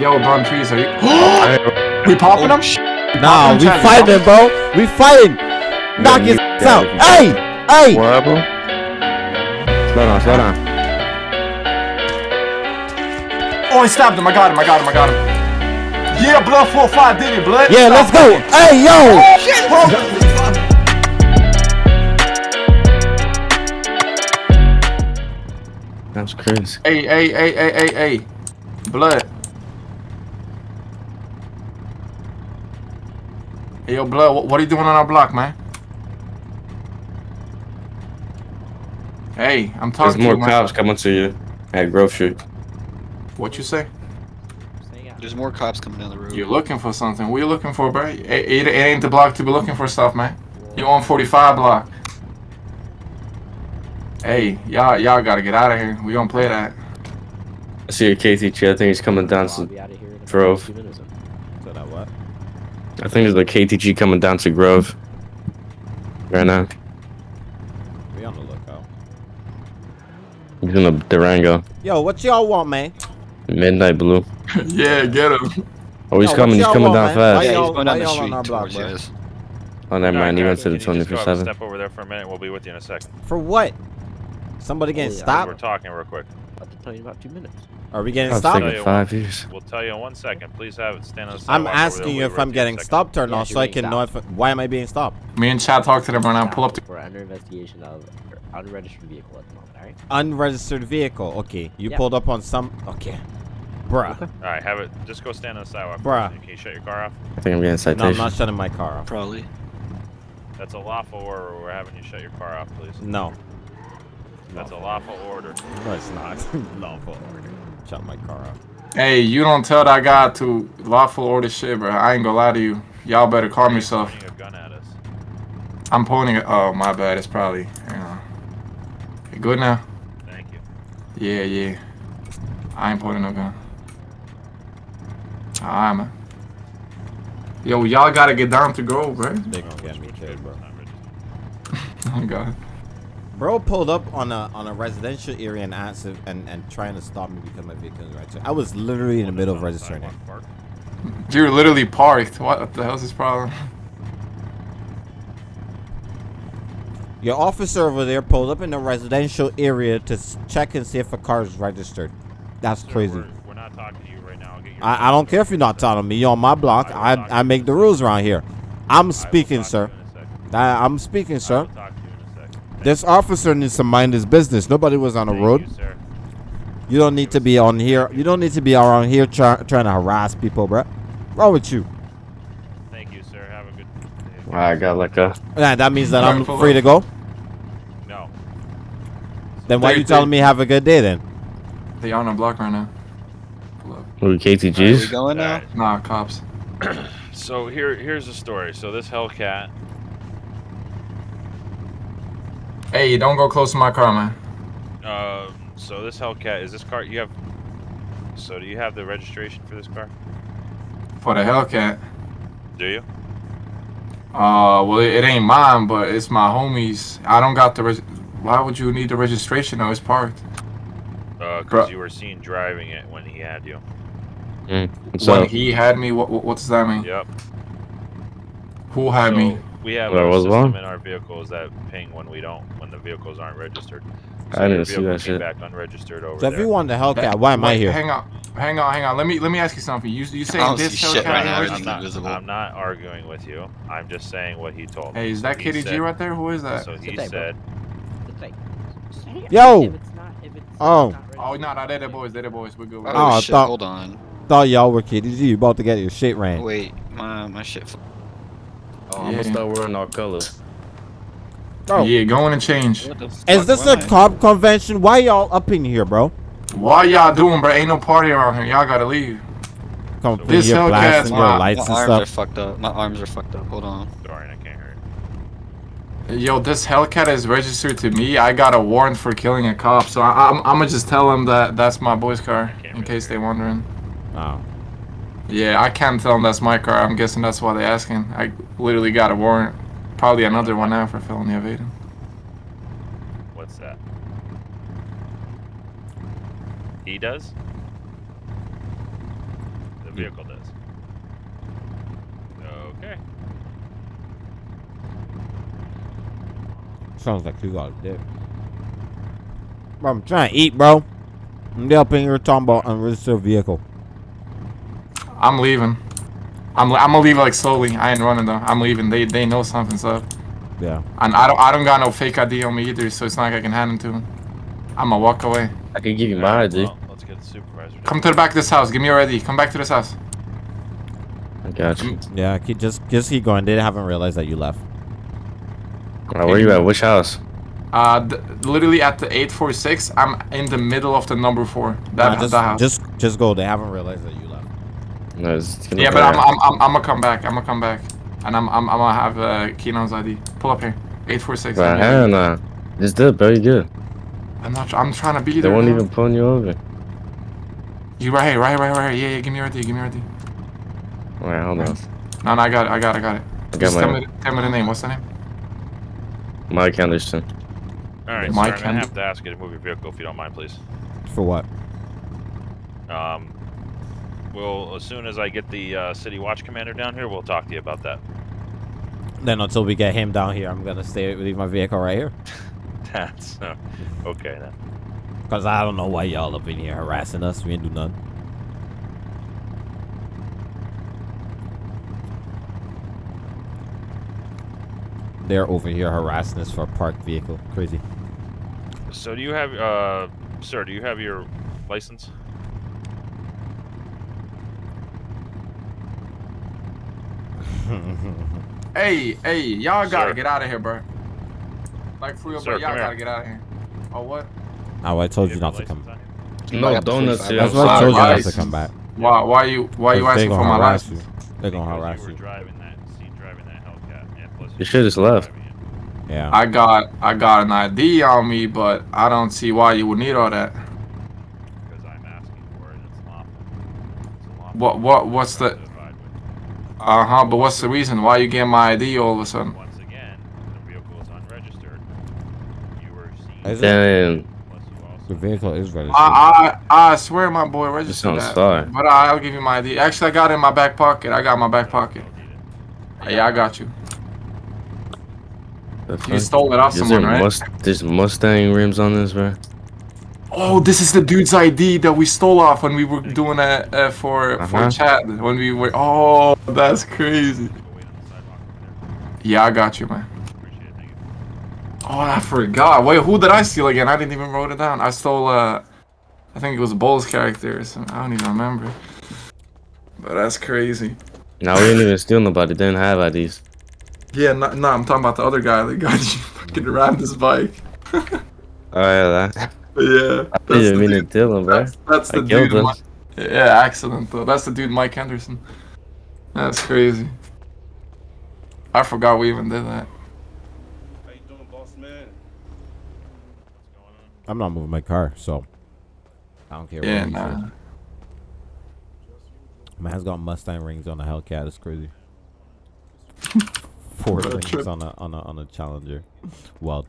Yo, Don Trees, are you? we popping them? Nah, we Charlie, fighting, bro. We fighting. Knock his ass out. Hey, hey. What happened? Slow down, slow down. Oh, I stabbed him. I got him. I got him. I got him. Yeah, blood 4-5 did it, blood. Yeah, let's go. Hey, yo. Oh, That's crazy. Hey, hey, hey, hey, hey, hey. Blood. Hey, yo, blood, what, what are you doing on our block, man? Hey, I'm There's talking to more you, man. cops coming to you at Grove Street. What you say? There's more cops coming down the road. You're looking for something. What are you looking for, bro? It, it, it ain't the block to be looking for stuff, man. You on 45 block. Hey, y'all y'all gotta get out of here. We don't play that. I see a KTG. I think he's coming down to Grove. So that what? I think there's a KTG coming down to Grove right now. Be on the lookout. He's in a Durango. Yo, what y'all want, man? Midnight Blue. yeah, get him. Oh, he's Yo, coming. He's coming want, down man? Yeah, fast. he's going down the why on street our block, towards you. Oh, never mind. He went to the Can you just go up and 24/7. Step over there for a minute. We'll be with you in a second. For what? Somebody getting oh, stopped? We're talking real quick. I'll tell you in about two minutes. Are we getting I've stopped? five years. We'll tell you in one second. Please have it stand on the I'm sidewalk over there. asking you if I'm with you in a getting second. stopped or Yeah, not, so I getting can know if. Why am I being stopped? Me and Chad talk to them right now. Pull up. To, We're under investigation of unregistered vehicle at the moment, alright? Unregistered vehicle. Okay, you Yeah. pulled up on some. Okay, bruh. All right, have it. Just go stand on the sidewalk. for Bruh. a. Can you shut your car off? I think I'm getting citation. No, I'm not shutting my car off. Probably. That's a lawful order. We're having you shut your car off, please. No, That's a lawful order. no, it's not. Lawful order. Shut my car off. hey, you don't tell that guy to lawful order shit, bro. I ain't gonna lie to you. Y'all better calm yourself. Pointing a gun at us. I'm pointing it. Oh, my bad. It's probably. You know. You good now? Thank you. Yeah, yeah. I ain't pointing no gun. Alright, man. Yo, y'all gotta get down to Grove, bro. They gonna get me killed, bro. Oh, God. Bro pulled up on a on a residential area and answered and and trying to stop me because my vehicle is registered. I was literally in the middle of registering it. You're literally parked. What the hell's his problem? Your officer over there pulled up in a residential area to check and see if a car is registered. That's Sir, crazy. We're, we're not talking to you right now. I'll get your I, I don't care if you're not talking to me. You're on my block. I, I make the rules around here. I'm speaking, sir. you in a second. I, I'm speaking, I sir. will talk to you in a second. This officer needs to mind his business. Nobody was on the Thank road. You, sir. You don't need to be on here. You don't need to be around here try, trying to harass people, bro. Wrong with you? Thank you, sir. Have a good day. I got like a. Yeah, that means that I'm free to go. No. Then why They- you telling me have a good day then? They on the block right now. Pull up. Who Are we KTGs? going now? Alright, Nah, cops. So here, here's the story. So this Hellcat, Hey, you don't go close to my car, man. um, so this Hellcat is this car you have. So do you have the registration for this car? For the Hellcat. Do you? Uh, well, it, it ain't mine, but it's my homie's. I don't got the. Reg- Why would you need the registration? though? it's parked. Uh, Bro. because you were seen driving it when he had you. What's when he had me, what, what, what does that mean? Yep. Who had so me? We have There a was system one? in our vehicles that ping when we don't, when the vehicles aren't registered. I didn't see that shit. Back unregistered over So if there. you want the Hellcat, why am I here? Hang on, hang on, hang on. Let me let me ask you something. You you I saying this see Hellcat? right now. I'm not, invisible. I'm not arguing with you. I'm just saying what he told me. Hey, is that he KTG right there? Who is that? So he Sit there, bro. said, It's like, Yo! If it's not, if it's Oh. Oh no, no, they're the boys. They're the boys. We're good. Oh. Oh, shit, thought- hold on. Thought y'all were kidding. You about to get your shit ran. Wait, my my shit. F- Oh, I'm gonna start wearing all colors. Bro, Yeah, go in and change. Is this a cop convention? Why y'all up in here, bro? Why y'all doing, bro? Ain't no party around here. Y'all gotta leave. Come in This here Hellcat's my- lights My and arms are fucked up. My arms are fucked up. Hold on. Dorian, I can't hear. Yo, this Hellcat is registered to me. I got a warrant for killing a cop, so I, I'm, I'm gonna just tell them that that's my boy's car, in case hear they wondering. Oh. Yeah, I can't tell them that's my car. I'm guessing that's why they're asking. I literally got a warrant, probably another one now for felony evading. What's that? He does? The vehicle does. Okay. Sounds like you got a dick. Bro, I'm trying to eat, bro. I'm up in here talking about unregistered vehicle. I'm leaving. I'm I'm gonna leave like slowly. I ain't running though. I'm leaving. They they know something's up. Yeah. And I don't I don't got no fake ID on me either, so it's not like I can hand them to him. I'm gonna walk away. I can give you my ID. well, let's get the supervisor. Come to the back of this house. Give me your ID. Come back to this house. I got you. Yeah, keep, just just keep going. They haven't realized that you left. Alright, where you at? Which house? Uh, th- literally at the 846. I'm in the middle of the number four. That, Nah, just, that house. just just go. They haven't realized that you left. No, it's gonna yeah, but I'm. I'm, I'm, I'm gonna come back. I'm gonna come back. And I'm, I'm, I'm gonna have uh, Keenan's ID. Pull up here. 846. Right, hell nah. It's good, bro. You good. I'm not. I'm trying to be there. They there. won't bro. even pull you over. You right here, right right right. Yeah, yeah. Give me your ID. Give me your ID. Alright, hold on. No, no, I got it. I got it. I got it. I got Just tell my me, tell me the name. What's the name? Mike Anderson. Alright, sir, Mike I'm gonna have to ask you to move your vehicle if you don't mind, please. For what? Um, well, as soon as I get the uh, city watch commander down here, we'll talk to you about that. Then until we get him down here, I'm gonna stay leave my vehicle right here. That's uh, okay then. Cause I don't know why y'all up in here harassing us. We ain't do nothing. They're over here harassing us for a parked vehicle. Crazy. So, do you have, uh, sir? Do you have your license? Hey, hey, y'all gotta Sir. get out of here, bro. Like for real, Sir, bro. Y'all gotta here. get out of here. Oh what? oh, I told you have not to come. license? No donuts here. That's I'm I sorry. told you not to come back. Why? Why you? Why you 'Cause they asking for my harass license? They're gonna Because harass you. you. driving that, see, driving that Hellcat, plus You should just left. Yeah. I got, I got an ID on me, but I don't see why you would need all that. Because I'm asking for it, it's lawful. It's lawful What, what, what's the? To abide with. Uh huh. But what's the reason? Why you get my ID all of a sudden? Once again, the vehicle is unregistered. You were seen. Is? Then Plus you also The vehicle is registered. I, I, I swear, my boy you registered sound that. sorry. But I, I'll give you my ID. Actually, I got it in my back pocket. I got my back pocket. Yeah, I got you. The You stole it off Is someone, right? Must- there's Mustang rims on this, bro. Oh, this is the dude's ID that we stole off when we were doing it uh, for for Uh-huh. chat. When we were. Oh, that's crazy. Go wait on the sidewalk over Yeah, I got you, man. there. Appreciate it. Thank you. Oh, I forgot. Wait, who did I steal again? I didn't even write it down. I stole. uh I think it was Bull's character. or something. I don't even remember. But that's crazy. Now we didn't even steal nobody. Didn't have IDs. Yeah, no, no, I'm talking about the other guy that got you fucking rammed his bike. Oh yeah, that. Yeah, I that's didn't the mean to dude. kill him, bro. That's, that's I the killed dude. him. Mi- yeah, accident though. That's the dude, Mike Henderson. That's crazy. I forgot we even did that. How you doing, boss man? I'm not moving my car, so I don't care. Yeah, what nah. says. Man's got Mustang rings on a Hellcat. It's crazy. Four rings trip. on a on a on a Challenger. Well,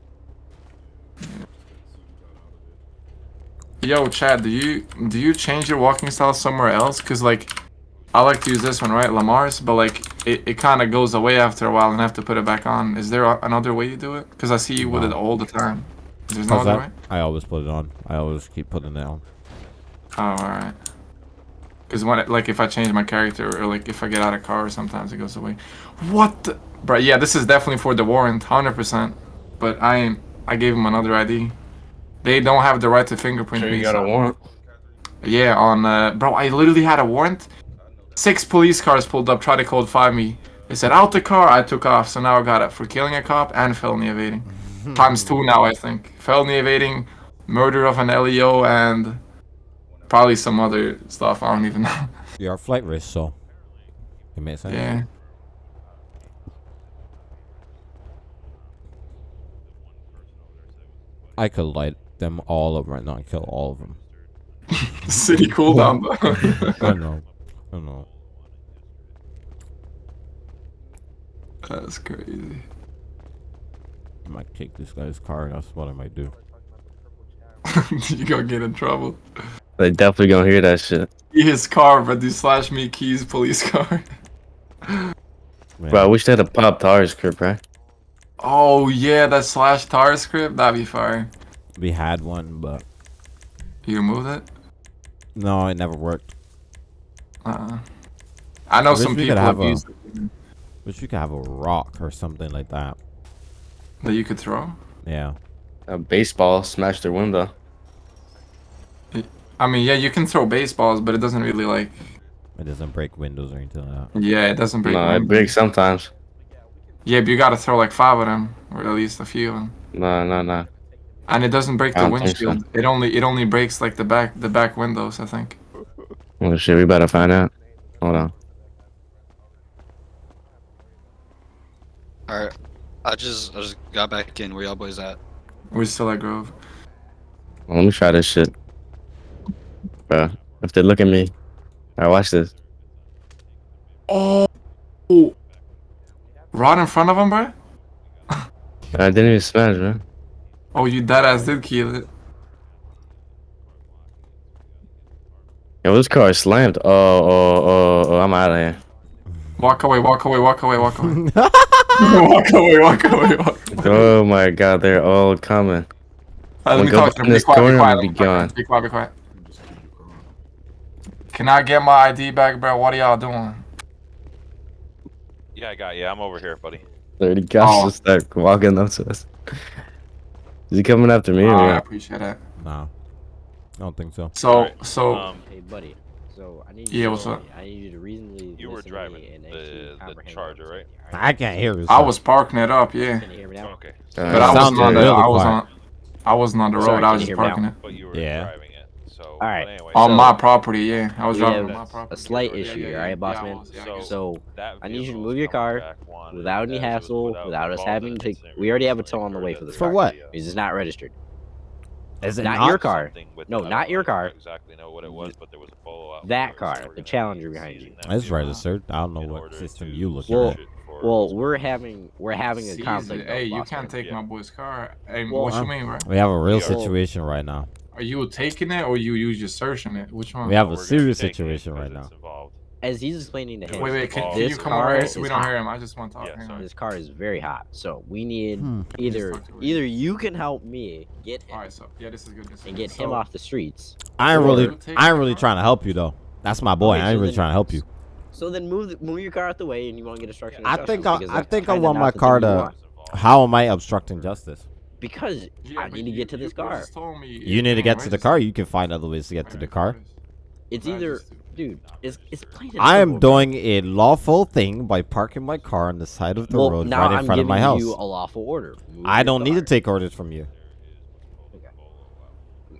Yo, Chad, do you do you change your walking style somewhere else? Cause like, I like to use this one, right, Lamar's, but like it, it kind of goes away after a while, and I have to put it back on. Is there another way you do it? Cause I see you with it all the time. There's no How's other that? way. I always put it on. I always keep putting it on. Oh, all right. Cause when it, like if I change my character or like if I get out of car, sometimes it goes away. What? The? Bro, yeah, this is definitely for the warrant, hundred percent. But I. I gave him another ID. They don't have the right to fingerprint Sure, me. you got a warrant. Yeah, on uh, bro, I literally had a warrant. Six police cars pulled up, tried to code five me. They said out the car. I took off, so now I got it for killing a cop and felony evading. Times two now, I think. Felony evading, murder of an LEO, and probably some other stuff. I don't even know. You're a flight risk, so it makes sense. yeah. I could light them all up right now and kill all of them. City cooldown though. I know. I know. That's crazy. I might kick this guy's car. That's what I might do. you gonna get in trouble. They definitely gonna hear that shit. His car, but do slash me keys police car. Man, Bro, I wish they had a pop tires script, right? Oh yeah, that slash tar script, that'd be fire. We had one, but You removed it? no, it never worked. Uh-uh. I know I some people could have have a- used it Wish we could have a rock or something like that. that you could throw. Yeah. A baseball smashed their window. I mean, yeah, you can throw baseballs, but it doesn't really like. It doesn't break windows or anything like that. Yeah, it doesn't break. No, it breaks sometimes. Yeah, but you gotta throw like five of them, or at least a few of them. No, no, no. And it doesn't break the don't so. windshield. It only it only breaks like the back the back windows. I think. Well, shit, we better find out. Hold on. Alright. I just I just got back in. Where y'all boys at? We're still at Grove. Well, let me try this shit. Bro, if they look at me, alright, watch this. Oh. Right in front of him, bro. I didn't even smash, bro. Oh, you dead ass did kill it. Yo, this car is slammed. Oh, oh, oh, oh, I'm out of here. Walk away, walk away, walk away, walk away. walk away, walk away, walk away. Oh my god, they're all coming. Alright, let me Go talk to them. Be quiet, be quiet, be be gone. be quiet, be quiet. Can I get my ID back, bro? What are y'all doing? Yeah, I got you. I'm over here, buddy. 30 guys Oh. just start walking up to us. Is he coming after me or Oh, I appreciate that. Nah. I don't think so. So, Alright, so Um, Hey, buddy. So I need Yeah, you what's up? I need you to reasonably. You were driving and the- the Charger, I'm right? I can't hear this. I was parking it up, yeah. Can you hear me now? okay. But Uh, I wasn't on the, really I was quiet. on, I wasn't on the Sorry, road. can I was just hear me now? parking it But you were Yeah. driving it. So, All right. But anyway, on So- my property. Yeah, I was driving on my a property. slight Yeah, yeah, issue, yeah, alright, yeah, boss I man? was, yeah, I So- So that I need you to move your car one without any as it was hassle, without without us having to. incident We already have a tow on the way for this For car. what? the, uh, It's not registered. Is it Not not? your car. No, don't not your car. Exactly know what it was, but there was a photo out That car, the Challenger behind you. seizing that It's registered. I don't know what system you looking Well, at. search Well, we're having we're having a conflict. Hey, you can't take my boy's car. Hey, what you mean, bro? We have a real situation right now. Are you taking it or you you just searching it? Which one? We have a serious situation right now. involved. As he's explaining to him, Wait, wait. Can, can you come car over so we don't hot. hear him? I just want to talk. Yeah, Hang sorry. on. This car is very hot, so we need Hmm. either talk to her. either you can help me get him All right, so yeah, this is good. This is and good. get him So- off the streets. I ain't really, I ain't really trying to help you though. That's my boy. Okay, I ain't so really then- trying to help you. So then move the, move your car out the way, and you want to get obstruction. of I think I- because I think I want my car to- How am I obstructing justice? Because Yeah, I but need to get to this car. told me You need to get to the car. You can find other ways to get to the car. It's either, dude. It's it's plain and I am simple, bro. doing a lawful thing by parking my car on the side of the well, road right in I'm front of my house. Now I'm giving you a lawful order. Move I don't need to take orders from you.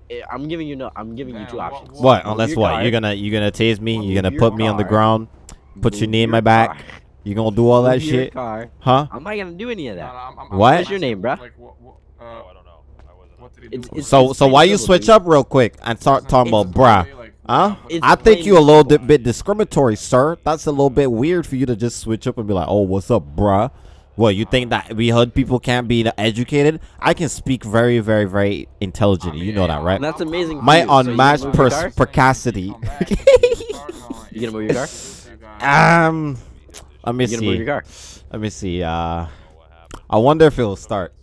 Eh, I'm giving you no. I'm giving you two what- options. What? Move Unless your what? car, You're gonna you're gonna tase me. Move You're gonna your put me on the ground. Put your knee in my back. car, You gonna do all that move your shit? Car. Huh? I'm not gonna do any of that. no, I'm- I'm- What? I'm What's your name, bruh? Like, what, what, uh, Oh, I don't know. I wasn't. what did he It's- do? it's- So so why you switch up real quick and start talking about It's- bruh? Huh? I think you a little simple. bit, bit discriminatory, sir. That's a little bit weird for you to just switch up and be like, "Oh, what's up, bruh?" What you think that we hood people can't be educated? I can speak very, very, very intelligently. You know that, right? That's amazing. My. So unmatched move your pers- car? precacity. You gonna move your car? um, let me You gonna move see. your car? Let me see. Uh, I wonder if it'll start.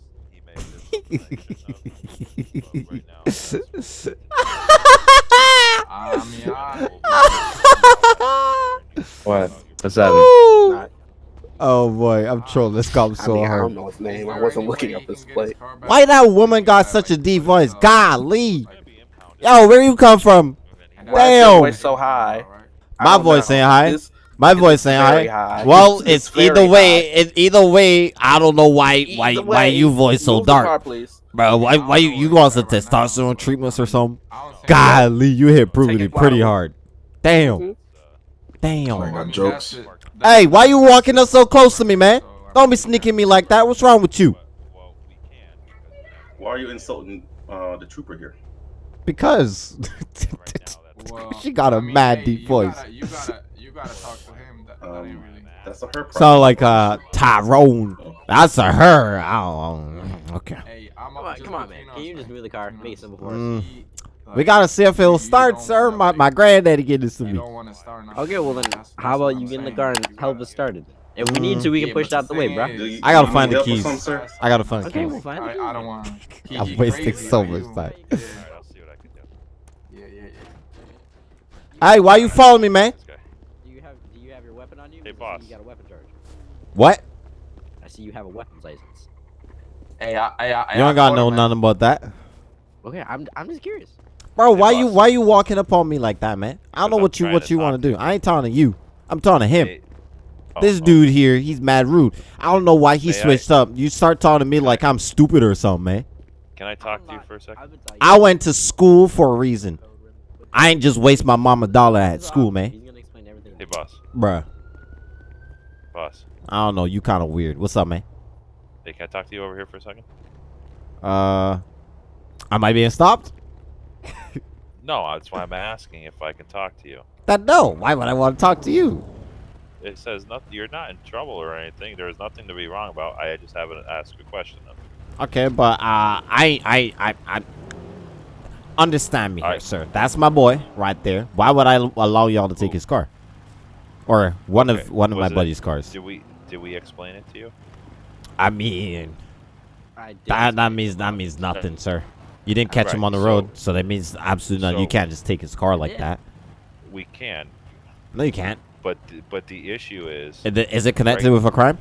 What? What's happening? Woo! Oh boy, I'm trolling this cop so I mean, I don't know his name. I wasn't looking up his plate. Why that woman got such a deep voice? Golly. Yo, where you come from? Why is your voice so high? My voice know. saying hi. It's- My voice saying very hi. high. Well, It's- it's, it's either way. high. It, either way, I don't know why why Either why way, you voice so move the car, dark, please. bro. Why why you you want some testosterone treatments or something? Golly, you hit puberty pretty hard. Damn, Mhm. damn. I got jokes. Hey, why you walking up so close to me, man? Don't be sneaking me like that. What's wrong with you? Well, we can. Why are you insulting uh, the trooper here? Because she got a mad deep voice. You gotta, you gotta talk to Um, that's a her problem. Sound like uh Tyrone. That's a her. I don't, okay. Hey, I'm Come on, come on, man. Can you just move the car? Make it simple for us. Mm. We gotta see if it'll start, sir. My my granddaddy gave this to You me. don't want to start. Okay, well then, how about you get in the car and help us start it? If we need Mm. to, we can push but it out the way, bro. is- Do you- I gotta find the help keys. I gotta find the keys. we'll find I, it. I don't want. I'm wasting so much time. I'll see what I can do. Yeah, yeah, yeah. Hey, why you following me, man? This guy. Do you have Do you have your weapon on you? Hey, 'Cause I see boss. You got a weapon charge. What? I see you have a weapons license. Hey, I, I, I, You I ain't gotta told know him, man. nothing about that, Okay, I'm I'm just curious. bro. Hey, Why you why you walking up on me like that, man? I don't know Because I'm what you what you want to to do. I ain't talking to you. I'm talking to him. Hey- Oh, This oh, dude here, he's mad rude. I don't know why he May I- switched up. You start talking to me like I'm stupid or something, man. Can I talk to you for a second? I've been talking- I went to school for a reason. I ain't just waste my mama dollar at school, man. He's gonna explain everything. Hey, boss. Bruh. Boss. I don't know. You kind of weird. What's up, man? Hey, can I talk to you over here for a second? Uh, am I being stopped? No, that's why I'm asking if I can talk to you. That no. Why would I want to talk to you? It says nothing. You're not in trouble or anything. There's nothing to be wrong about. I just haven't asked a question. Okay, but uh, I, I, I, I understand me here, Alright. sir. That's my boy right there. Why would I allow y'all to take his car, or one Okay, of one of my was it- buddy's cars? Did we did we explain it to you? I mean, I that that means that means nothing, sir. You didn't catch him on the so- road, so that means absolutely nothing. You can't just take his car like that. We can, No, you can't. but th- but the issue is Is it, is it connected Right. with a crime?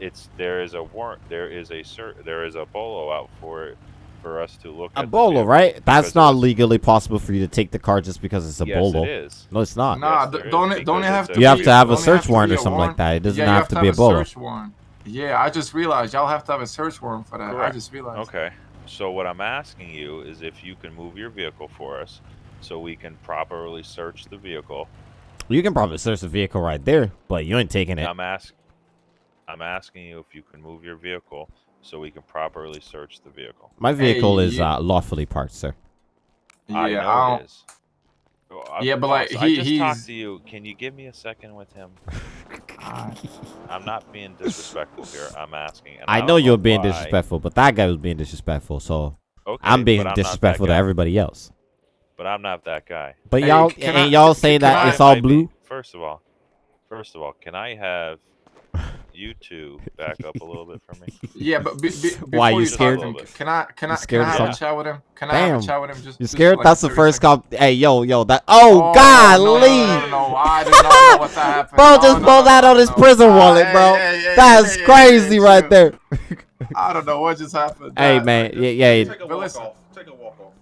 it's there is a warrant. There is a cert. There is a bolo out for it for us to look A at. bolo, right? That's not legally possible for you to take the car just because it's a yes, bolo. it is. No, it's not. Nah, Yes, d- don't it, don't it have to? You have to have a search to warrant or a something like that. It doesn't yeah, you have to be a bolo. search warrant. Yeah, I just realized y'all have to have a search warrant for that. I just realized. Okay. So what I'm asking you is if you can move your vehicle for us, so we can properly search the vehicle. You can probably search the vehicle right there, but you ain't taking it. I'm ask, I'm asking you if you can move your vehicle so we can properly search the vehicle. My vehicle Hey, is you- uh, lawfully parked, sir. I Yeah, know I it don't. Well, Yeah, but, like, boss, he- I just he's- talked to you. Can you give me a second with him? I'm not being disrespectful here. I'm asking. and I don't know you're being why. disrespectful, but that guy was being disrespectful, so Okay, I'm being but not that disrespectful to everybody else. But I'm not that guy. But Hey, y'all can and I- y'all say that I- it's all Might be- blue. First of all, first of all, can I have you two back up a little bit for me? Yeah, but be, be, before Why, you you scared? talk him, can I can I can I of have a chat with him? Can I have a chat with him? Just You just scared? like, That's the first seconds? cop. Hey, yo, yo, that. Oh, Oh, God, no, no, Lee. No, no, no, I did not know what happened. Bro No, just no, pulled no, that no, on his no. prison wallet, bro. hey, hey, That's hey, hey, crazy right there. I don't know what just happened. Hey, man. Yeah, yeah. Take a walk off. Take a walk off.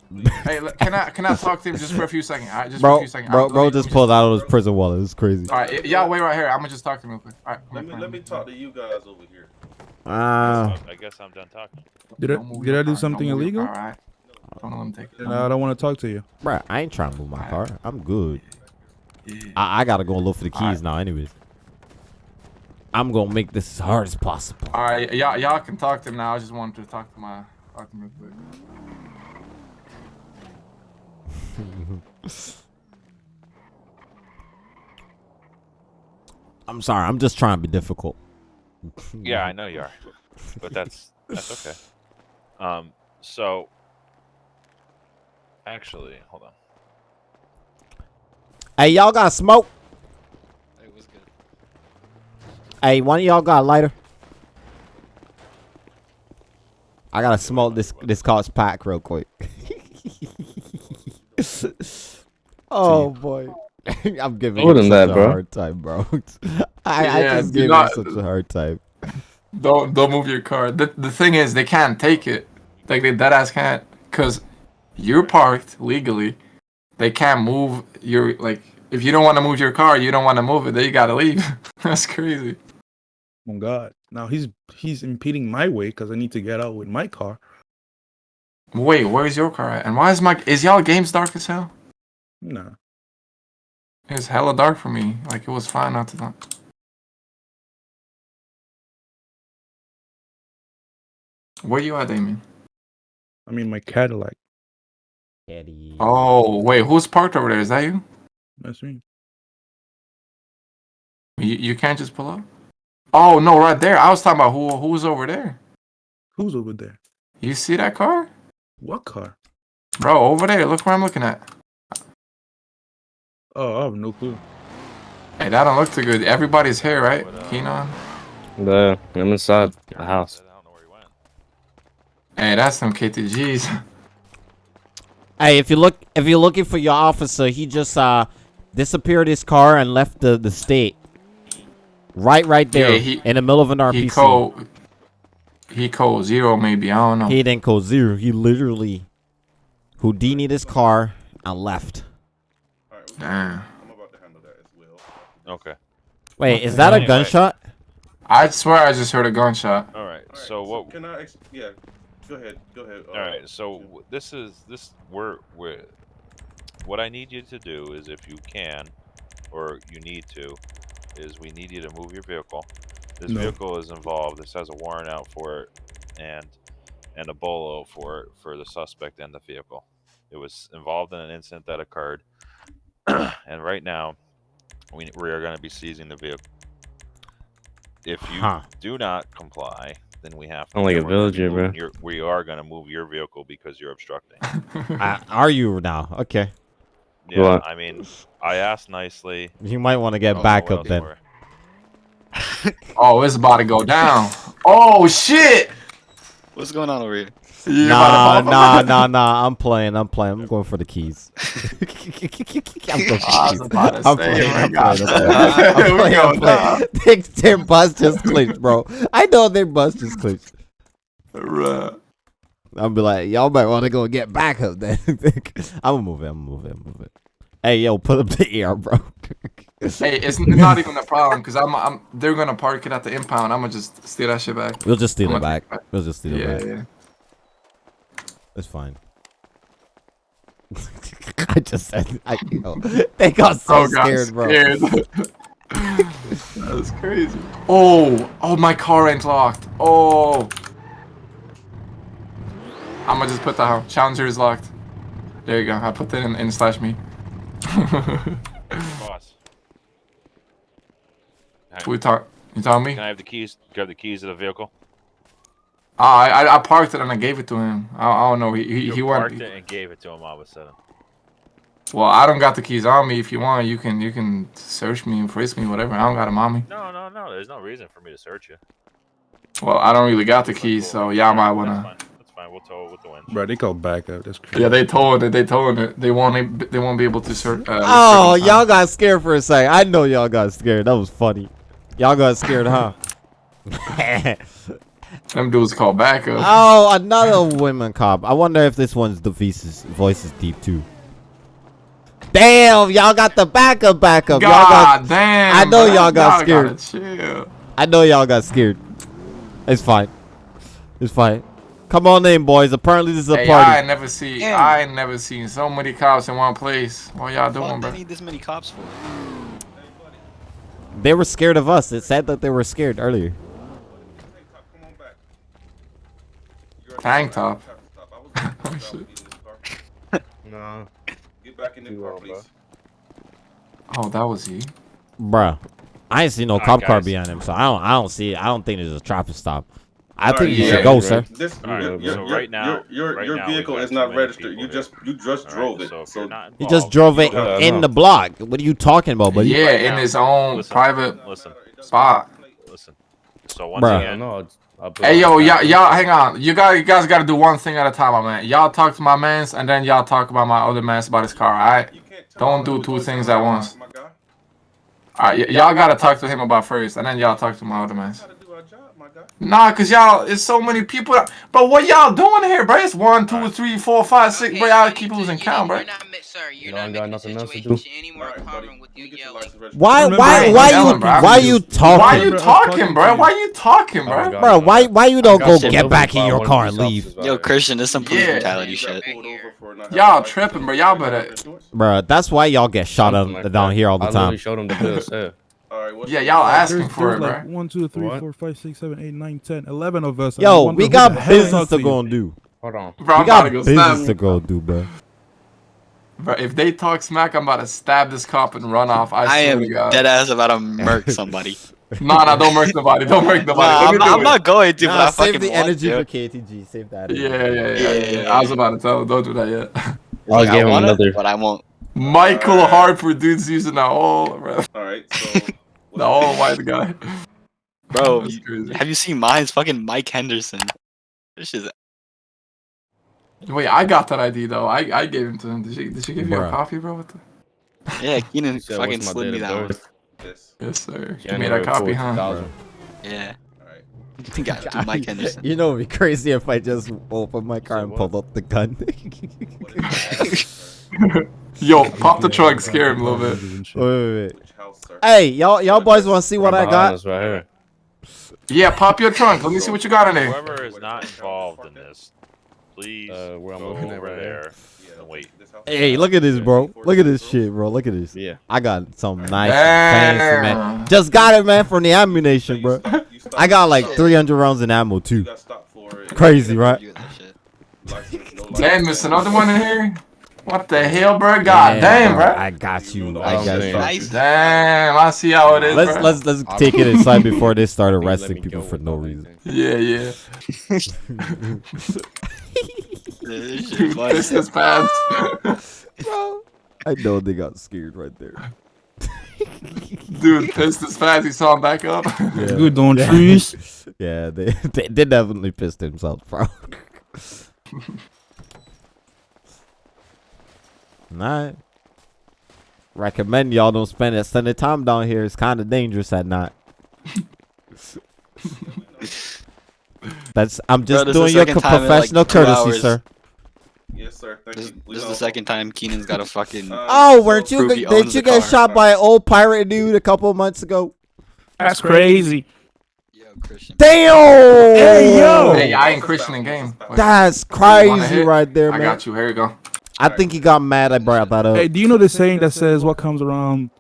Hey, look, can I can I talk to him just for a few seconds? All right, just for a Bro, few seconds. bro, All right, bro me- just pulled out of his prison wallet. It's crazy. All right, y'all wait right here. I'm gonna just talk to him real quick. All right. Let me let me talk to you guys over here. Uh, I guess I'm done talking. Did I Don't did I do car. something Don't illegal? all right? Don't let him take it. Then I don't want to talk to you. bro, I ain't trying to move my car. I'm good. Yeah. I, I gotta go look for the keys Alright. now, anyways. I'm gonna make this as hard as possible. All right, y'all y'all can talk to him now. I just wanted to talk to my talk to him real quick. I'm sorry. I'm just trying to be difficult. Yeah, I know you are, but that's that's okay. Um, so actually, hold on. Hey, y'all got smoke? It was good. Hey, one of y'all got a lighter? I gotta smoke this this car's pack real quick. oh boy, I'm giving Told you him such that, a bro. hard time, bro. I, I just do gave not- you such a hard time. Don't don't move your car. The the thing is, they can't take it. Like they dead ass can't, cause you're parked legally. They can't move your like. If you don't want to move your car, you don't want to move it. Then you gotta leave. That's crazy. Oh God! Now he's he's impeding my way because I need to get out with my car. Wait, where's your car at? And why is my is y'all games dark as hell? Nah, It's hella dark for me. Like it was fine not to talk. Where you at, Damien? I mean my Cadillac. Eddie. Oh wait, who's parked over there? Is that you? That's me. You you can't just pull up. Oh no, right there. I was talking about who who's over there. Who's over there? You see that car? What car? Bro, over there. Look where I'm looking at. Oh, I have no clue. Hey, that don't look too good. Everybody's here, right? What, uh, Keenan. The I'm inside the house. I don't know where he went. Hey, that's some KTGs. Hey, if you look, if you're looking for your officer, he just uh disappeared his car and left the the state. Right, right there, Yeah, he- in the middle of an RPC. he code. He called zero, maybe. I don't know. He didn't call zero. He literally Houdini'd his car and left. All right, Damn. I'm about to handle that as well. Okay. Wait, is that a gunshot? I swear I just heard a gunshot. All right. All right, So what? Can I? Ex- yeah. Go ahead. Go ahead. uh, All right. So this is this we're we're. What I need you to do is, if you can, or you need to, is we need you to move your vehicle. This No. vehicle is involved. This has a warrant out for it, and and a bolo for it for the suspect and the vehicle. It was involved in an incident that occurred, and right now, we we are going to be seizing the vehicle. If you Huh. do not comply, then we have to. I'm like a we're gonna villager, bro. Your, we are going to move your vehicle because you're obstructing. Uh, are you now? Okay. Yeah, What? I mean, I asked nicely. You might want to get don't back up then. for. Oh, it's about to go down. Oh shit! What's going on over here? You Nah, nah, nah, nah. I'm playing. I'm playing. I'm going for the keys. I'm going for the keys. I'm playing. I'm playing. I'm playing. I'm playing. I'm go down. Their- Their bus just clinched, bro. I know their bus just clinched. Bruh. I'll be like, y'all might want to go get back up then. I'm gonna move it. I'm gonna move it. I'm gonna move it. Hey, yo, put up the air, bro. Hey, it's not even a problem because I'm, I'm. They're gonna park it at the impound. I'm gonna just steal that shit back. We'll just steal I'm it back. We'll just steal Yeah, it back. yeah. It's fine. I just said, I, yo, they got so Oh, scared, bro. scared. that was crazy. Oh, oh, my car ain't locked. Oh. I'm gonna just put the challenger is locked. There you go. I put that in, in slash me. Boss, we talk. You telling me? can I have the keys? Grab the keys of the vehicle. Ah, I, I I parked it and I gave it to him. I, I don't know. He he, You he parked went. it and gave it to him all of a sudden. Well, I don't got the keys on me. If you want, you can you can search me and frisk me, whatever. I don't got them on me. No, no, no. There's no reason for me to search you. Well, I don't really got the keys, so y'all might wanna. Fine. We'll tow it with the winch. Bro, they call backup. That's crazy. Yeah, they told it. They told it. They won't. They won't be able to search. Uh, Oh, y'all got scared for a second. I know y'all got scared. That was funny. Y'all got scared, huh? Them dudes call backup. oh, another women cop. I wonder if this one's the voices voice is deep too. Damn, y'all got the backup backup. Y'all got God damn. I know y'all got gotta. I know y'all got scared. It's fine. It's fine. Come on in, boys. Apparently this is a Hey, I party. ain't never see. Damn. I ain't never seen so many cops in one place. What y'all doing, What bro? they need this many cops for? They were scared of us. It said that they were scared earlier. Hey, cop, come on back. You already Tank top. have to stop. I was gonna stop with you in this car. No. Get back in the car, please. Oh, that was he. Bruh. I ain't see no Alright, cop car behind him, so I don't I don't see it. I don't think there's a traffic stop. I Alright, think you yeah, should go, right. sir. This, All right, your, so your, right now- your, your, right your vehicle got is not registered. You just you just All drove it. So So, you're not You just drove it Uh, in no. the block. What are you talking about, buddy? Yeah, Right in now. his own Listen, private Listen, spot. listen. So once Bruh. again, no. I'll put Hey it yo, on y'all, y'all, hang on. You guys, you guys got to do one thing at a time, my man. Y'all talk to my man's, and then y'all talk about my other man's about his car. All right, you can't tell Don't do two things at once. All right. Y'all got to talk to him about first, and then y'all talk to my other man's. Gotta do our job, my guy. Nah, cause y'all, it's so many people. But what y'all doing here, bro? It's one, two, three, four, five, six. Bro, y'all keep losing count, bro. You're not, sir, you're You not got nothing else to do. any more Alright, common with you You get your yelling. Why Remember, why why you bro. I'm why just- you Why talking? you Remember, I talking, talking bro? Why you talking, Oh, bro? God. Bro, why why you don't go shit get back in your car and leave? Yo. Christian, this some police brutality shit. bro. Pulled over for not Y'all having a license. tripping, bro. Y'all better- Bro, that's why y'all get shot up down here all the time. I literally showed him the bill. Sir. All right, what's Yeah, the- y'all Like, asking there's- for there's it, like bro. one, two, three, What? four, five, six, seven, eight, nine, ten, eleven of us. Yo, we got business to go and do. Hold on. Bro, I'm We got to go business stab. to go do, bro. Bro, if they talk smack, I'm about to stab this cop and run off. I, I am to God. dead ass about to murk somebody. Nah, nah, don't murk nobody. Don't murk nobody. Nah, I'm, me not, do I'm not going to, but Nah, save the want energy to. for KTG. Save that. Yeah, yeah, yeah, yeah, yeah. I was about to tell him, don't do that yet. I'll Like, I give him wanna, another. but I won't. Michael Harper, dude's using that whole, bro. All right. So The whole white guy. Bro, you- have you seen mine? It's fucking Mike Henderson. This is Wait, I got that ID though. I, I gave him to him. Did she did she give you a copy, bro? What the... yeah. Keenan said, fucking slid me that one. birth?" Yes, sir. You made January a copy, 4th, huh? 2000. Yeah. All right. I think Mike Henderson. You know, it'd be crazy if I just opened my car said and what? pulled up the gun. What is your address, sir? Yo, pop the trunk, scare him a little bit. wait, wait, wait. Which house, sir? Hey, y'all, y'all boys want to see what I got? Right here. Yeah, pop your trunk. Let me see what you got in there. Whoever is not involved in this, please Uh, where I'm go looking over right there Yeah, wait. Hey, look at this, bro. Look at this shit, bro. Look at this. Yeah. I got some nice and fancy, man. Just got it, man, from the ammunition, bro. I got like 300 rounds in ammo too. got stopped for it. Crazy, right? You got that shit. License, no Damn, license. there's another one in here. What the hell, bro? God damn, bro. I got you. I I got you. Nice. Damn, I see how it is. Let's bro. let's let's take it inside before they start arresting people for no reason. Yeah, yeah. Yeah, this shit Dude, funny. this is pants. Bro, I know they got scared right there. Dude, pissed his pants. He saw him back up. Yeah. Good on trees. Yeah, they, they they definitely pissed themselves, bro. Alright. Recommend y'all don't spend extended time down here. It's kind of dangerous at night. That's I'm just this is the doing your second co- time like, professional courtesy, hours. sir. Yes, sir. Thank This, you. This is the second time Keenan's got a fucking. Uh, Oh, weren't you? Didn't you get car. shot by an old pirate dude a couple of months ago? That's crazy. Yo, Christian. Damn! Hey, yo! Hey, I ain't Christian in game. Wait, That's crazy right there, I man. got you. Here you go. I think he got mad I brought that up. Hey, do you know the saying that says what comes around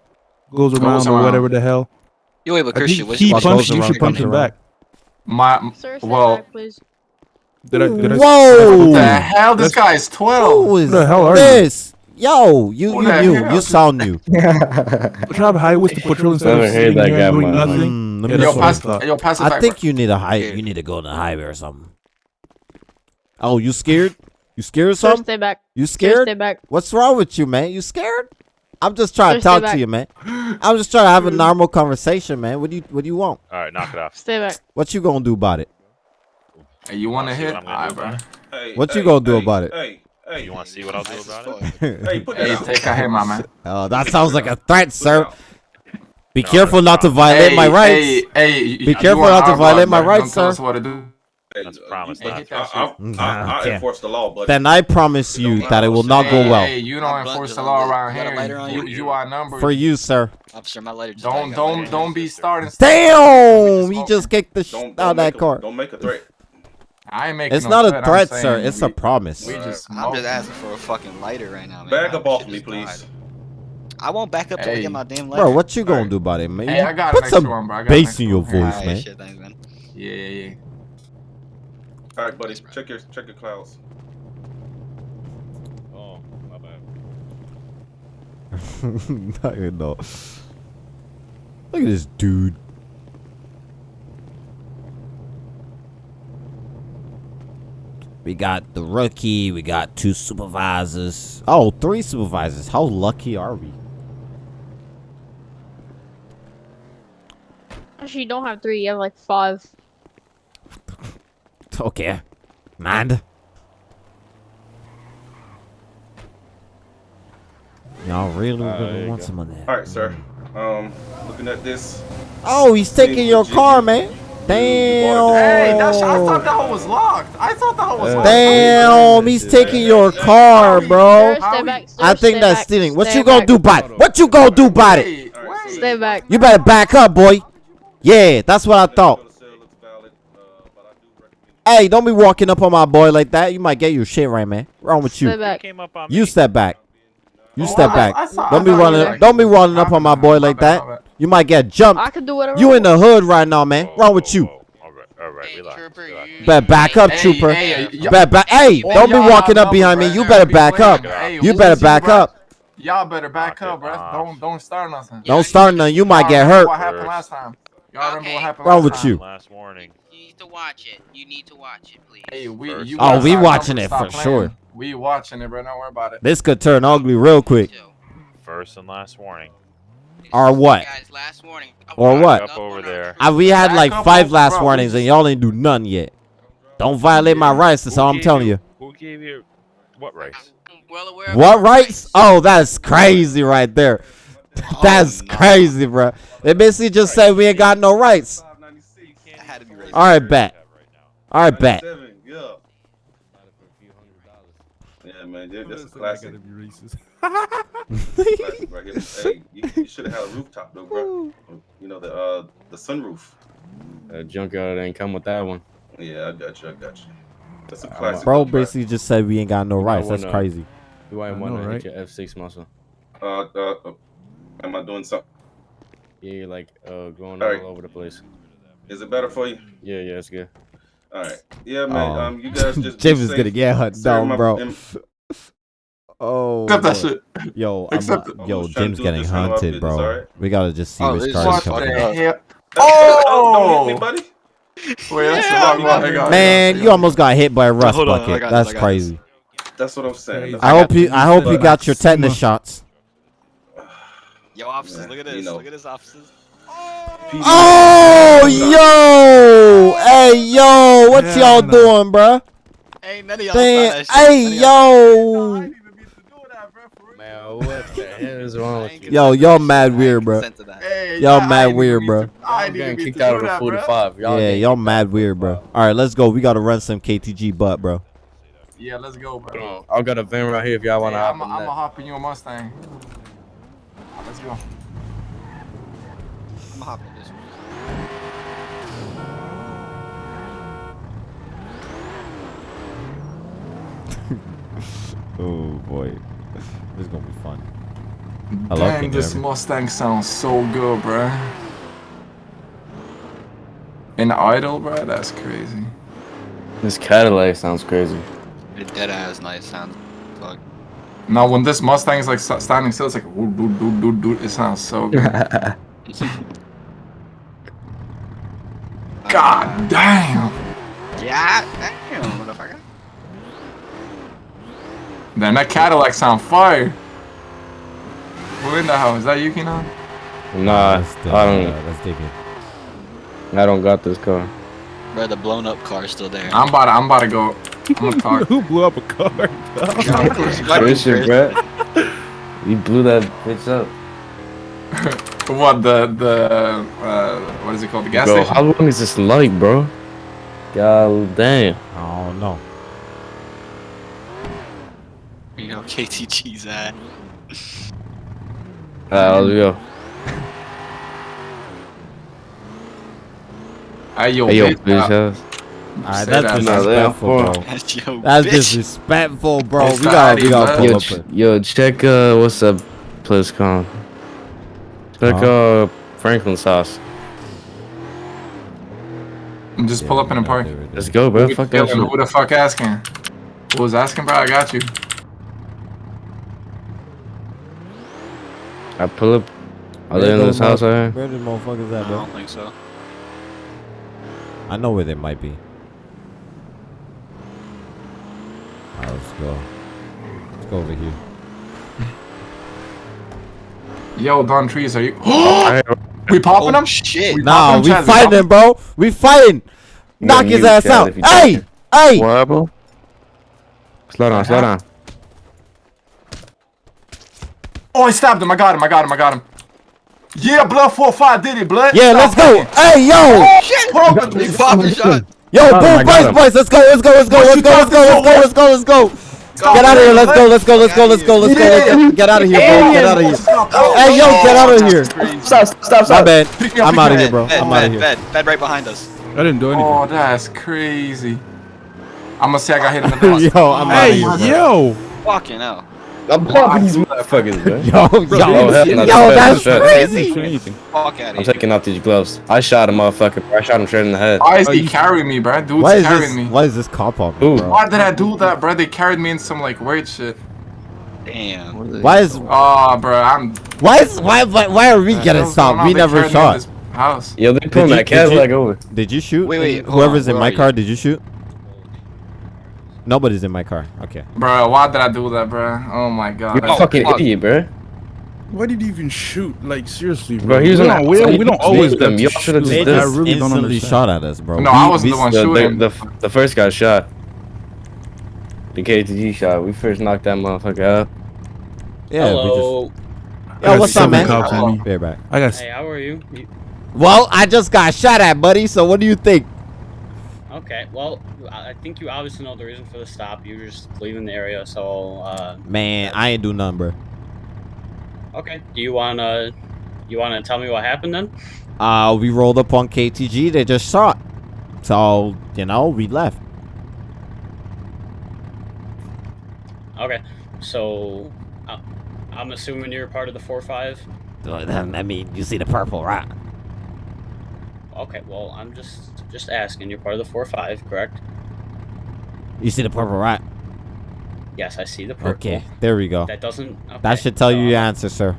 goes around or around. whatever the hell? Yo, wait, but I Christian, what's he your What punched you. You should punch comes him back. My Sir, stay well, back, please. Did I? Did I? Whoa! what the hell? This guy is twelve. Who is the hell are you? this? Yo, you Who you new. hell? You sound new. Drive highway to patrol instead of sitting that guy, doing man. nothing. Mm, let Yeah, me Yo, that's see. what I pass. Yo, pass I back. think you need a high. Here. You need to go on the highway or something. Oh, you scared? You scared of Sir, something? stay back. You Sir, scared? stay back. What's wrong with you, man? You scared? I'm just trying to Sir, stay talk to you, man. I'm just trying to have a normal conversation, man. What do you What do you want? All right, knock it off. Stay back. What you gonna do about it? Hey, you want to See what hit? I'm gonna Alright, do bro. about it? Hey, What you gonna do hey, about it? Hey, hey. You want to see what I'll do Nice about it? Hey, put that Hey, out. take a hit, my man. Oh, that sounds like a threat, sir. Be No, careful that's not to violate hey, my rights. Hey, hey, Be careful not to violate my rights, sir. us what to do. Hey, That's a uh, promise, you- not hit I, that I. I, I Okay. enforce the law, but Then I promise you that it will not go well Hey, you don't enforce the law around You got a lighter on here. you? You, you are numbered. for you, sir. Officer, my lighter Don't. don't don't be starting. Damn! He just kicked the shit out of that car. Don't make a threat. I ain't making It's no not threat, a threat, I'm sir. It's we- a promise. We just. I'm just asking for a fucking lighter right now, man. Back up off me, please. died. I won't back up till I get my damn lighter. Bro, what you gonna Alright. do about it, man? Hey, I got Put some one, bro. I got bass in your voice, Alright, man. shit, thanks, man. Yeah, yeah, yeah. All right, buddy. Check your check your clouds. Oh, my bad. Not even know. Look at this dude. We got the rookie. We got two supervisors. Oh, three supervisors. How lucky are we? Actually, you don't have three. You have like five. Okay. Man. Y'all really, Uh, really you want go. some of that. All right, sir. Um, looking at this. Oh, he's taking your car, man. Damn. Hey, that's, I thought that hole was locked. I thought that hole was Uh, locked. Damn, he's taking your car, bro. Sir, stay back. Sir, I think stay that's back. stealing. What Stay you gonna back. do about it? What you gonna do about it? Wait, wait. Stay back. You better back up, boy. Yeah, that's what I thought. Bill of sale looks valid, uh, but I do recommend Hey, don't be walking up on my boy like that. You might get your shit right, man. Wrong with Stay you? back. Came up on You me. step back. You Oh, step I- back. I saw- Don't be running. were- Don't be running up on my boy like that. You might get jumped. I can do whatever. You in the hood right now, man. Wrong with you? Oh, oh, all right, all right, relax. relax. Better back up, Hey, trooper. hey, y- Better back. Hey, don't be walking up behind me. You better back up. You better back up. Y'all better back up, bro. Don't don't start nothing. Don't start nothing. You might get hurt. What happened last time? Y'all remember what happened Wrong with you? Last warning. You need to watch it. You need to watch it, please. Hey, we, First. you Oh, we watching it for playing. sure. We watching it, bro. Don't worry about it. This could turn ugly real quick. First and last warning. Or what? Guys, last warning. Or what? Up over there. Uh, we had Back like five last Bro, warnings and y'all ain't do none yet. Don't violate my rights. That's all I'm telling you. Who gave you what rights? Well aware What your rights? Oh, that's crazy right there. That's no. crazy, bro. They basically just said we ain't got no rights. That had to be racist. All right, bet. All right, bet. Yeah. Yeah, man, that- that's a classic. classic right here. Hey, you, you should have had a rooftop though, bro. You know the uh the sunroof. Uh, junkyard ain't come with that one. Yeah, I got you. I got you. That's a classic. Bro though, basically just said we ain't got no You might rights. That's wanna- crazy. You might I want know, to right? hit your F6 muscle. Uh, uh, uh, am I doing something? Yeah, you're like uh, going Alright. all over the place. Is it better for you? Yeah, yeah, it's good. All right. Yeah, man. Oh. Um, you guys just. be James is gonna get her Sir, down, bro. am- Oh, Accept that shit. Yo, I'm, it. yo, I'm Jim's getting this hunted, bro. alright? We gotta just see Oh, which this card What he's the talking about. hell? Don't Oh! hit me, buddy. Wait, that's Yeah, the wrong one. I got it. Man, you almost got hit by a rust hold bucket. got this, That's I got crazy. That's what I'm saying. That's I hope you. I hope you got your tetanus shots. Yo, officers, Yeah, look at you this. know. Look at this, officers. PD Oh, yo, hey, yo, what Yeah, y'all doing, bruh? Ain't none of y'all Damn, saw that shit. hey, None of y'all- yo, Man, what the hell is wrong with you? yo, y'all mad weird, bro. Consent to that. Hey, Y'all yeah, mad weird, bro. I I'm getting kicked out of the that, bro. 45. Y'all Yeah, y'all mad weird, bro. All right, let's go. We gotta run some KTG butt, bro. Yeah, let's go, bro. Hold on, I got a van right here if y'all want to Hey, hop I'm in gonna hop in your Mustang. Let's go. I'm hopping this one. Oh boy, this is gonna be fun. Hello, Damn, can this hear? Mustang sounds so good, bro. In idle, bro, that's crazy. This Cadillac sounds crazy. It dead ass nice sound. Fuck. Now, when this Mustang is like standing still, it's like woo, doo, doo, doo, doo. it sounds so good. God damn. Yeah, damn, motherfucker. Damn, that Cadillac's on fire. Who in the house? Is that Yuki now? Nah, Let's I don't. uh, let's dig in. I don't got this car. Bro, the blown up car's still there. I'm about to, I'm about to go. I'm gonna. Who blew up a car? Christian, bro. You blew that bitch up. what the the uh, what is it called? The gas Bro, station. how long is this light, bro? God damn. I don't know. You know, KTG's at. Alright, let's go. Hey yo, Hey, yo, bitch, bitch ass. Alright, Say that's that, disrespectful, bro. That's yo, That's bitch. disrespectful, bro. It's We gotta, we Addy, gotta pull Yo, up. ch- yo, check uh, what's up, place called? Check Huh? uh, Franklin's house. just pull up in the park. Let's go, bro. Fuck the- Who the fuck asking? Who was asking, bro? I got you. I pull up. Are Where they in this house mo- right here? Where the motherfuckers at, bro? I don't think so. I know where they might be. Alright, let's go. Let's go over here. Yo, Don Trees, are you? We popping Oh, them? shit. We Nah, we them, Chaz? fighting, bro. We fighting. Knock his ass out. Hey, hey. What happened? Slow down, slow down. Oh, I stabbed him. I got him. I got him. I got him. Yeah, blood four five did it, blood. Yeah, let's go. Hey, yo, oh, Shit! Hold on, He popped a shot. yo, oh, Got him, I boom, boys, boys. Let's go, let's go, let's go, let's go, let's go, let's go, let's go, let's go. Get out of here. Let's go. Let's go. Let's go. Let's go. Let's go. Let's go. Get out of here, bro. Get out of here. Hey, yo, get out of here. Stop, stop, Stop. My bad. Pick me up, I'm out of here, bro. I'm out of here. bed, bed right behind us. I didn't do anything. Oh, that's crazy. I'm gonna say I got hit in the nose. Yo, I'm out of here, bro. yo. Fucking hell. I'm popping these motherfuckers, bro. Yo, Oh, yo, hell no, yo, that's that's crazy. didn't do. Fuck out I'm taking off these gloves. I shot a motherfucker. bro. I shot him straight in the head. Why is Oh, he carrying me, bro? Dude's Why is carrying this? me. Why is this cop on me, bro? Why did I do that, bro? They carried me in some like weird shit. Damn. Why is Oh, bro, I'm. why is why why, why are we getting What's stopped? We never carried me in shot. House. Yo, they pulling you- that did you- Cadillac over. Did you shoot? Wait, wait, Whoever's on, in my are you? car, did you shoot? Nobody's in my car. Okay. Bro, why did I do that, bro? Oh my god. You're a That's- fucking fuck. idiot, bro. Why did you even shoot? Like seriously, bro. Bro, he was we on don't, that we, we don't always was get them. Y'all should've just They did I just really don't understand. shot at us, bro. No, We- I wasn't the one The, the, shooting. the, the first guy shot. The KTG shot. We first knocked that motherfucker out. Yeah, we Hello. just. I Yo, what's up, man? cops on. Be right back. I got. Hey, how are you? you? Well, I just got shot at, buddy. So what do you think? Okay, well, I think you obviously know the reason for the stop. You were just leaving the area, so, uh, Man, I ain't do nothing, bro. okay. Do you wanna, you wanna tell me what happened then? Uh, we rolled up on KTG. They just shot. So you know, we left. Okay, so, uh, I'm assuming you're part of the 4-5? I mean, you see the purple, right? Okay, well, I'm just, just asking. You're part of the 4-5, correct? You see the purple, right? Yes, I see the purple. Okay, there we go. That doesn't, okay, That should tell so you your answer, sir.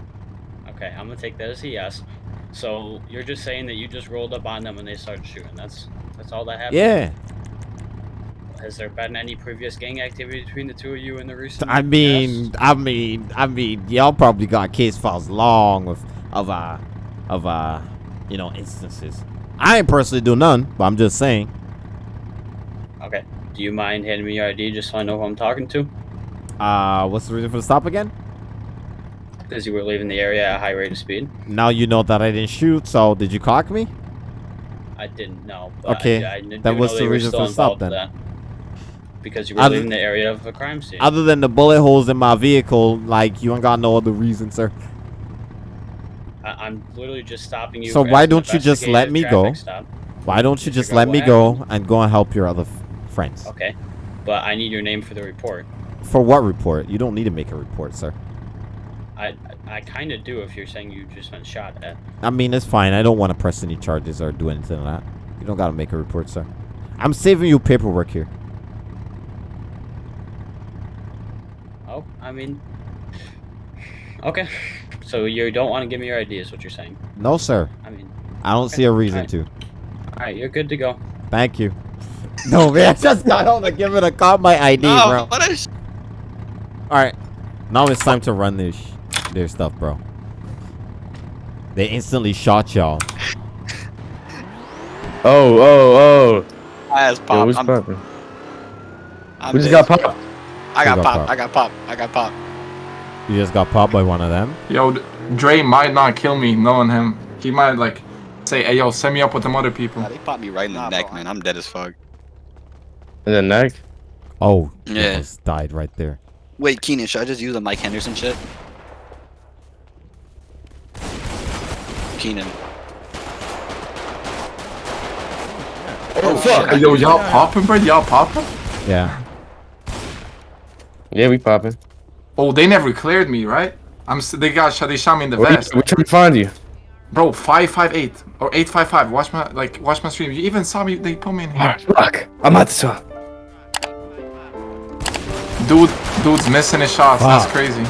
Okay, I'm gonna take that as a yes. So you're just saying that you just rolled up on them and they started shooting. That's that's all that happened. Yeah. Has there been any previous gang activity between the two of you in the recent? I mean, I mean, I mean, y'all probably got case files long with of uh of uh you know instances. I ain't personally do none, but I'm just saying. Okay. Do you mind handing me your ID just so I know who I'm talking to? Uh, what's the reason for the stop again? Because you were leaving the area at a high rate of speed. Now you know that I didn't shoot. So did you cock me? I didn't know. Okay, I, I do then what's know the that you were reason for the stop then? That. Because you were Other- leaving the area of a crime scene. Other than the bullet holes in my vehicle, like you ain't got no other reason, sir. I, I'm literally just stopping you. So why don't you just let me go? Stop. Why don't you just let me go and go and help your other f- friends? Okay. But I need your name for the report. For what report? You don't need to make a report, sir. I I, kind of do if you're saying you just been shot at. I mean, it's fine. I don't want to press any charges or do anything like that. You don't gotta make a report, sir. I'm saving you paperwork here. Oh, I mean. Okay. So you don't want to give me your ID is what you're saying. No, sir. I mean, I don't see a reason Alright. to. alright, you're good to go. Thank you. No, man, I just got home to give it a cop my ID, bro. what is? All right, now it's time to run this sh- their stuff, bro. They instantly shot y'all. Oh, oh, I has oh. Yo, pop. what's I'm, poppin'? I'm We just got popped. I Who got got pop. popped? I got pop. I got pop. You just got popped by one of them. Yo, D- Dre might not kill me knowing him. He might like say, "Hey, yo, set me up with them other people." Nah, they popped me right in the Nah, neck, bro. man. I'm dead as fuck. In the neck? Oh, he Yeah. almost died right there. Wait, Keenan, should I just use a Mike Henderson shit? Keenan. Oh, oh fuck. Hey, yo, y'all popping, bro? Y'all popping? Yeah. Yeah, we popping. Oh, they never cleared me, right? I'm. They got shot. They shot me in the Where you- vest, We're trying find you. bro. Five five eight or eight five five. Watch my like. Watch my stream. You even saw me. They put me in here. Fuck. I'm at the top. Dude, dude's missing his shots. That's crazy.